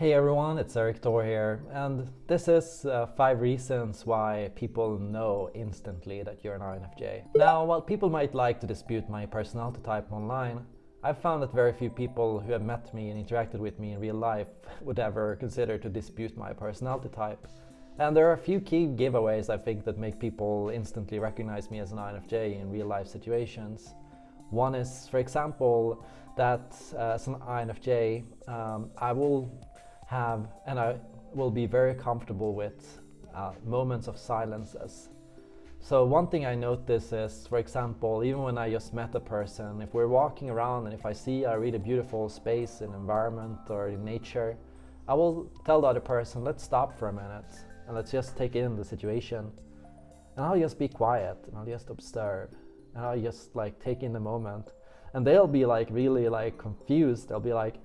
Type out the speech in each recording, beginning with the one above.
Hey everyone, it's Erik Thor here, and this is uh, 5 reasons why people know instantly that you're an INFJ. Now, while people might like to dispute my personality type online, I've found that very few people who have met me and interacted with me in real life would ever consider to dispute my personality type. And there are a few key giveaways I think that make people instantly recognize me as an INFJ in real life situations. One is, for example, that uh, as an INFJ, um, I will have and I will be very comfortable with uh, moments of silences. So one thing I notice is, for example, even when I just met a person, if we're walking around and if I see a really beautiful space and environment or in nature, I will tell the other person, let's stop for a minute and let's just take in the situation. And I'll just be quiet and I'll just observe and I'll just like take in the moment. And they'll be like really like confused. They'll be like,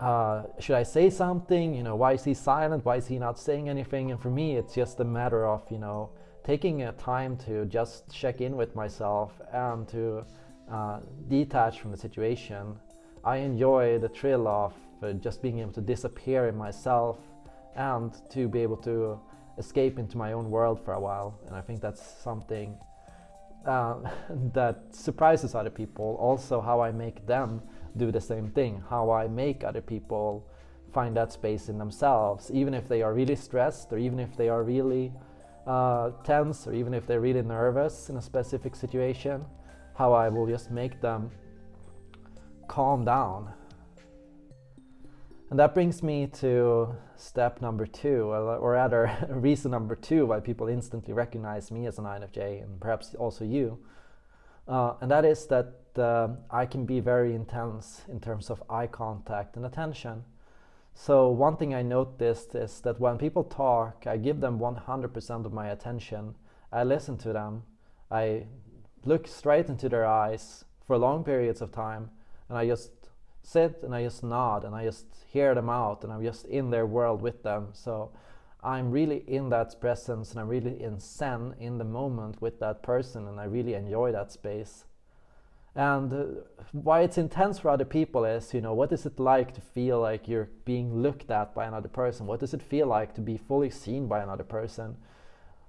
uh, should I say something? You know, why is he silent? Why is he not saying anything? And for me, it's just a matter of, you know, taking a time to just check in with myself and to uh, detach from the situation. I enjoy the thrill of uh, just being able to disappear in myself and to be able to escape into my own world for a while. And I think that's something uh, that surprises other people. Also, how I make them do the same thing, how I make other people find that space in themselves, even if they are really stressed or even if they are really uh, tense or even if they're really nervous in a specific situation, how I will just make them calm down. And that brings me to step number two, or rather reason number two why people instantly recognize me as an INFJ and perhaps also you. Uh, and that is that uh, I can be very intense in terms of eye contact and attention. So one thing I noticed is that when people talk, I give them 100% of my attention. I listen to them. I look straight into their eyes for long periods of time and I just sit and I just nod and I just hear them out and I'm just in their world with them. So I'm really in that presence and I'm really in Zen in the moment with that person and I really enjoy that space. And uh, why it's intense for other people is, you know, what is it like to feel like you're being looked at by another person? What does it feel like to be fully seen by another person?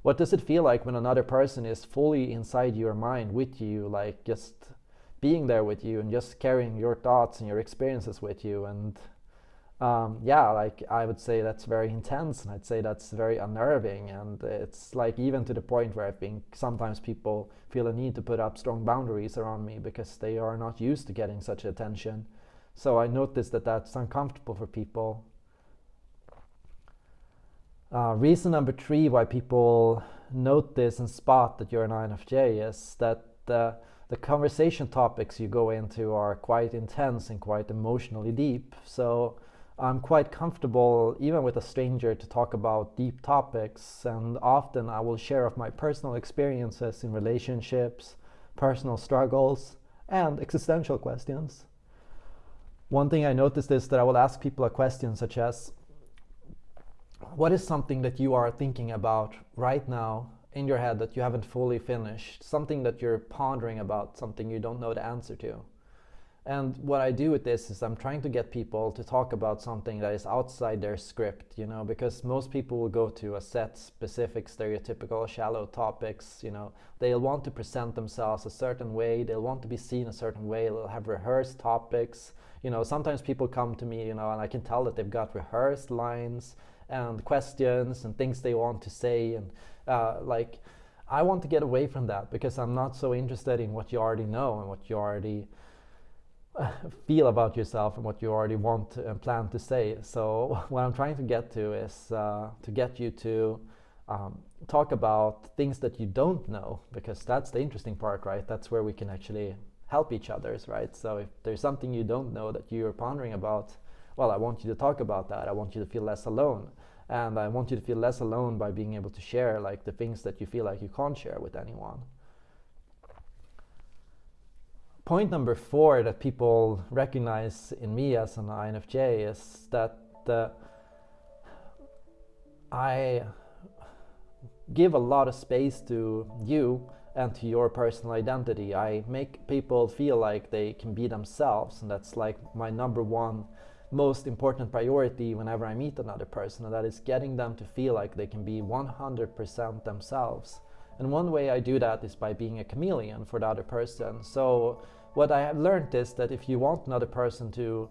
What does it feel like when another person is fully inside your mind with you, like just being there with you and just carrying your thoughts and your experiences with you? And um, yeah, like I would say that's very intense and I'd say that's very unnerving and it's like even to the point where I think sometimes people feel a need to put up strong boundaries around me because they are not used to getting such attention. So I noticed that that's uncomfortable for people. Uh, reason number three why people note this and spot that you're an INFJ is that uh, the conversation topics you go into are quite intense and quite emotionally deep. So I'm quite comfortable even with a stranger to talk about deep topics and often I will share of my personal experiences in relationships, personal struggles and existential questions. One thing I noticed is that I will ask people a question such as what is something that you are thinking about right now in your head that you haven't fully finished, something that you're pondering about, something you don't know the answer to. And what I do with this is I'm trying to get people to talk about something that is outside their script, you know, because most people will go to a set specific stereotypical shallow topics, you know, they'll want to present themselves a certain way, they'll want to be seen a certain way, they'll have rehearsed topics, you know, sometimes people come to me, you know, and I can tell that they've got rehearsed lines and questions and things they want to say. And uh, like I want to get away from that because I'm not so interested in what you already know and what you already feel about yourself and what you already want and plan to say. So what I'm trying to get to is uh, to get you to um, talk about things that you don't know because that's the interesting part, right? That's where we can actually help each others, right? So if there's something you don't know that you're pondering about, well, I want you to talk about that. I want you to feel less alone. And I want you to feel less alone by being able to share like the things that you feel like you can't share with anyone point number four that people recognize in me as an INFJ is that uh, I give a lot of space to you and to your personal identity. I make people feel like they can be themselves and that's like my number one most important priority whenever I meet another person, and that is getting them to feel like they can be 100% themselves. And one way I do that is by being a chameleon for the other person. So what I have learned is that if you want another person to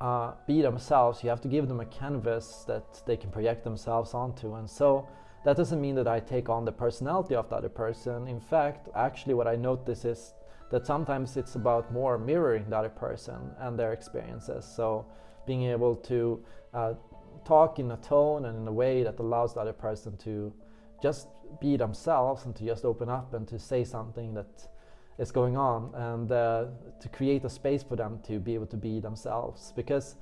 uh, be themselves, you have to give them a canvas that they can project themselves onto. And so that doesn't mean that I take on the personality of the other person. In fact, actually what I notice is that sometimes it's about more mirroring the other person and their experiences. So being able to uh, talk in a tone and in a way that allows the other person to just be themselves and to just open up and to say something that is going on and uh, to create a space for them to be able to be themselves. Because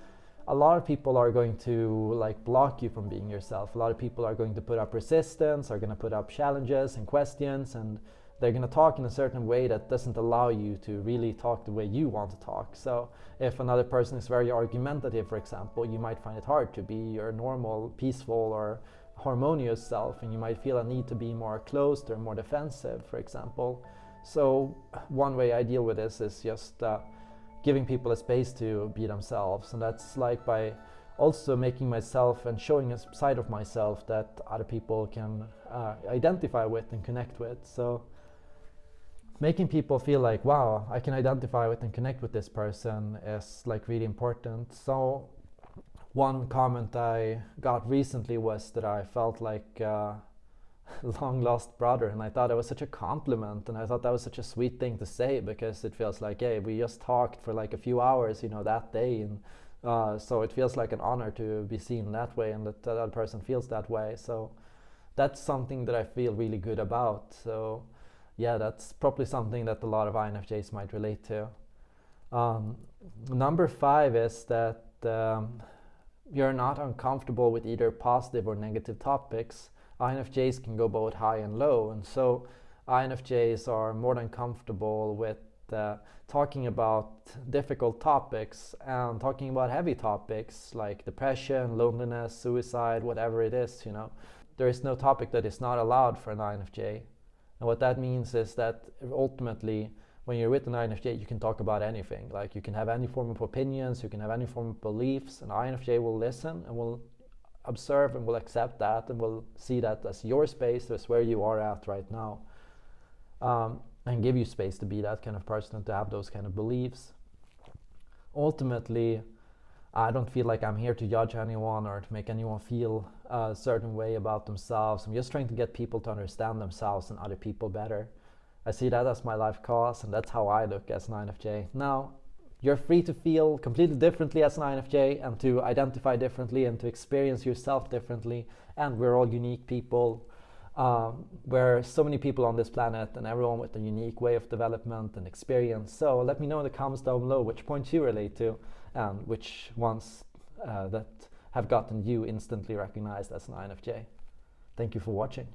a lot of people are going to like block you from being yourself. A lot of people are going to put up resistance are going to put up challenges and questions and they're going to talk in a certain way that doesn't allow you to really talk the way you want to talk. So if another person is very argumentative for example you might find it hard to be your normal peaceful or harmonious self and you might feel a need to be more closed or more defensive for example so one way I deal with this is just uh, giving people a space to be themselves, and that's like by also making myself and showing a side of myself that other people can uh, identify with and connect with. So making people feel like, wow, I can identify with and connect with this person is like really important. So one comment I got recently was that I felt like uh, long lost brother and I thought it was such a compliment and I thought that was such a sweet thing to say because it feels like hey we just talked for like a few hours you know that day and uh, so it feels like an honor to be seen that way and that that other person feels that way. So that's something that I feel really good about. So yeah that's probably something that a lot of INFJs might relate to. Um, number five is that um, you're not uncomfortable with either positive or negative topics INFJs can go both high and low, and so INFJs are more than comfortable with uh, talking about difficult topics and talking about heavy topics like depression, loneliness, suicide, whatever it is, you know. There is no topic that is not allowed for an INFJ. And what that means is that ultimately, when you're with an INFJ, you can talk about anything. Like you can have any form of opinions, you can have any form of beliefs, and INFJ will listen and will observe and will accept that and will see that as your space, as where you are at right now. Um, and give you space to be that kind of person and to have those kind of beliefs. Ultimately, I don't feel like I'm here to judge anyone or to make anyone feel a certain way about themselves. I'm just trying to get people to understand themselves and other people better. I see that as my life cause, and that's how I look as an INFJ. Now, you're free to feel completely differently as an INFJ and to identify differently and to experience yourself differently. And we're all unique people. Um, we're so many people on this planet and everyone with a unique way of development and experience. So let me know in the comments down below which points you relate to and which ones uh, that have gotten you instantly recognized as an INFJ. Thank you for watching.